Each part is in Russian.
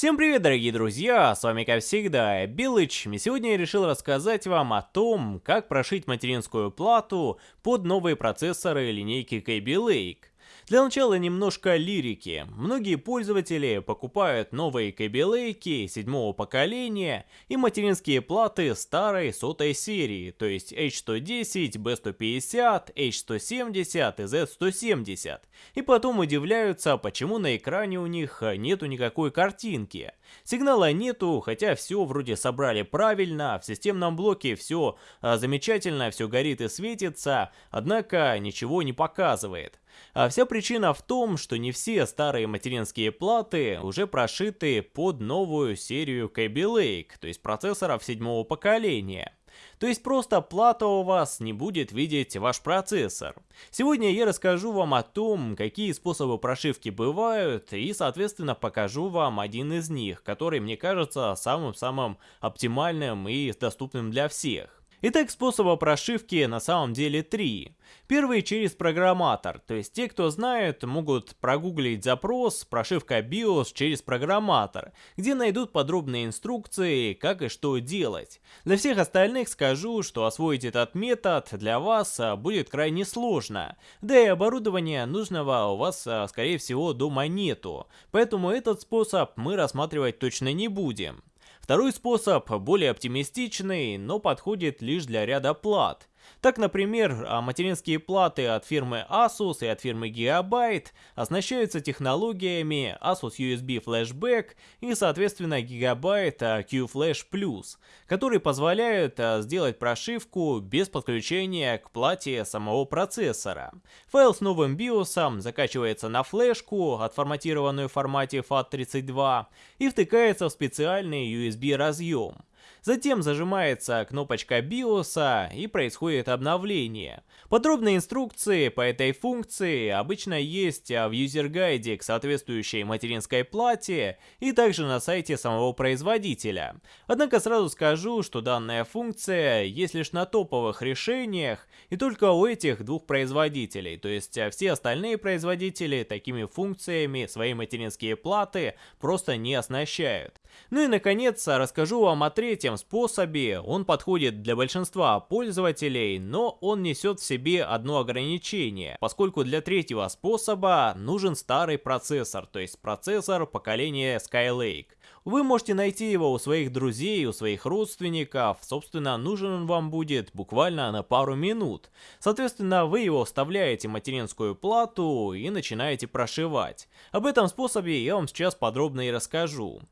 Всем привет, дорогие друзья, с вами как всегда Билыч, и сегодня я решил рассказать вам о том, как прошить материнскую плату под новые процессоры линейки Kaby Lake. Для начала немножко лирики. Многие пользователи покупают новые кабелейки седьмого поколения и материнские платы старой сотой серии, то есть H110, B150, H170 и Z170. И потом удивляются, почему на экране у них нету никакой картинки. Сигнала нету, хотя все вроде собрали правильно, в системном блоке все а, замечательно, все горит и светится, однако ничего не показывает. А вся причина в том, что не все старые материнские платы уже прошиты под новую серию Kaby Lake, то есть процессоров седьмого поколения. То есть просто плата у вас не будет видеть ваш процессор. Сегодня я расскажу вам о том, какие способы прошивки бывают, и соответственно покажу вам один из них, который мне кажется самым-самым оптимальным и доступным для всех. Итак, способа прошивки на самом деле три. Первый через программатор, то есть те, кто знает, могут прогуглить запрос «прошивка BIOS через программатор», где найдут подробные инструкции, как и что делать. Для всех остальных скажу, что освоить этот метод для вас а, будет крайне сложно, да и оборудования нужного у вас, а, скорее всего, дома нету, поэтому этот способ мы рассматривать точно не будем. Второй способ более оптимистичный, но подходит лишь для ряда плат. Так, например, а, материнские платы от фирмы Asus и от фирмы Gigabyte оснащаются технологиями Asus USB Flashback и, соответственно, Gigabyte а, Q-Flash Plus, которые позволяют а, сделать прошивку без подключения к плате самого процессора. Файл с новым BIOS закачивается на флешку, отформатированную в формате FAT32, и втыкается в специальный USB разъем. Затем зажимается кнопочка BIOS и происходит обновление. Подробные инструкции по этой функции обычно есть в юзер-гайде к соответствующей материнской плате и также на сайте самого производителя. Однако сразу скажу, что данная функция есть лишь на топовых решениях и только у этих двух производителей, то есть все остальные производители такими функциями свои материнские платы просто не оснащают. Ну и наконец расскажу вам о третьем способе. Он подходит для большинства пользователей, но он несет в себе одно ограничение, поскольку для третьего способа нужен старый процессор, то есть процессор поколения Skylake. Вы можете найти его у своих друзей, у своих родственников, собственно нужен он вам будет буквально на пару минут. Соответственно вы его вставляете в материнскую плату и начинаете прошивать. Об этом способе я вам сейчас подробно и расскажу.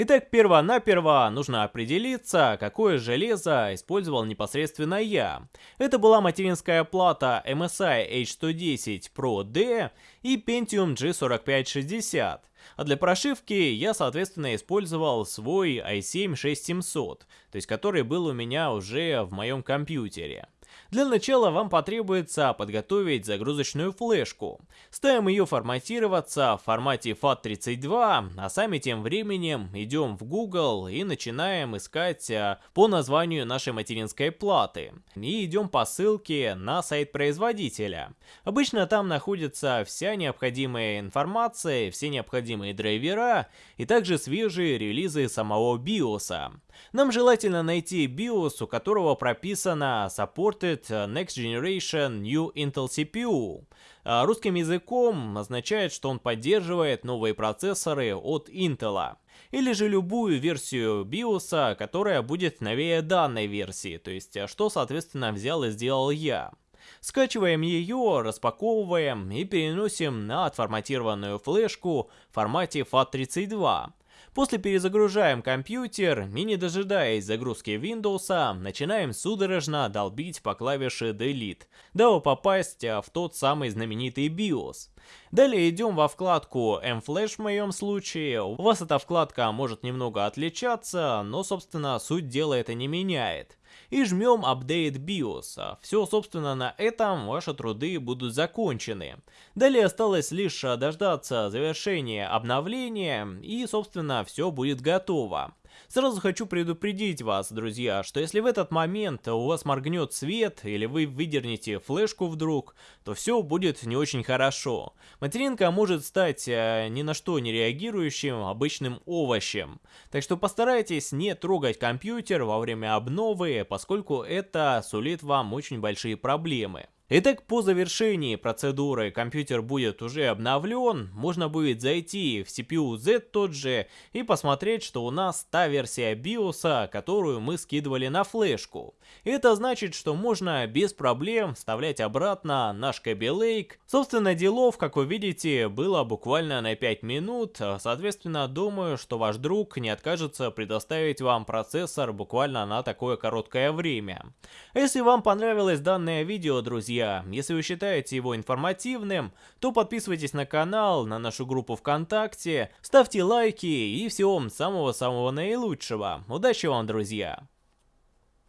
Итак, перво-наперво нужно определиться, какое железо использовал непосредственно я. Это была материнская плата MSI H110 Pro D и Pentium G4560. А для прошивки я, соответственно, использовал свой i7-6700, то есть который был у меня уже в моем компьютере. Для начала вам потребуется подготовить загрузочную флешку. Ставим ее форматироваться в формате FAT32, а сами тем временем идем в Google и начинаем искать а, по названию нашей материнской платы. И идем по ссылке на сайт производителя. Обычно там находится вся необходимая информация, все необходимые драйвера и также свежие релизы самого BIOS. Нам желательно найти BIOS, у которого прописано Supported Next Generation New Intel CPU. А русским языком означает, что он поддерживает новые процессоры от Intel. Или же любую версию BIOS, которая будет новее данной версии, то есть что соответственно взял и сделал я. Скачиваем ее, распаковываем и переносим на отформатированную флешку в формате FAT32. После перезагружаем компьютер и не дожидаясь загрузки Windows, начинаем судорожно долбить по клавише Delete, дабы попасть в тот самый знаменитый BIOS. Далее идем во вкладку M-Flash в моем случае. У вас эта вкладка может немного отличаться, но собственно суть дела это не меняет и жмем Update BIOS. Все, собственно, на этом ваши труды будут закончены. Далее осталось лишь дождаться завершения обновления и, собственно, все будет готово. Сразу хочу предупредить вас, друзья, что если в этот момент у вас моргнет свет или вы выдернете флешку вдруг, то все будет не очень хорошо. Материнка может стать э, ни на что не реагирующим обычным овощем. Так что постарайтесь не трогать компьютер во время обновы, поскольку это сулит вам очень большие проблемы. Итак, по завершении процедуры компьютер будет уже обновлен, можно будет зайти в CPU Z тот же и посмотреть, что у нас та версия BIOS, которую мы скидывали на флешку. Это значит, что можно без проблем вставлять обратно наш Kaby Lake. Собственно, делов, как вы видите, было буквально на 5 минут, соответственно, думаю, что ваш друг не откажется предоставить вам процессор буквально на такое короткое время. Если вам понравилось данное видео, друзья, друзья. Если вы считаете его информативным, то подписывайтесь на канал, на нашу группу ВКонтакте, ставьте лайки и всего самого-самого наилучшего. Удачи вам, друзья!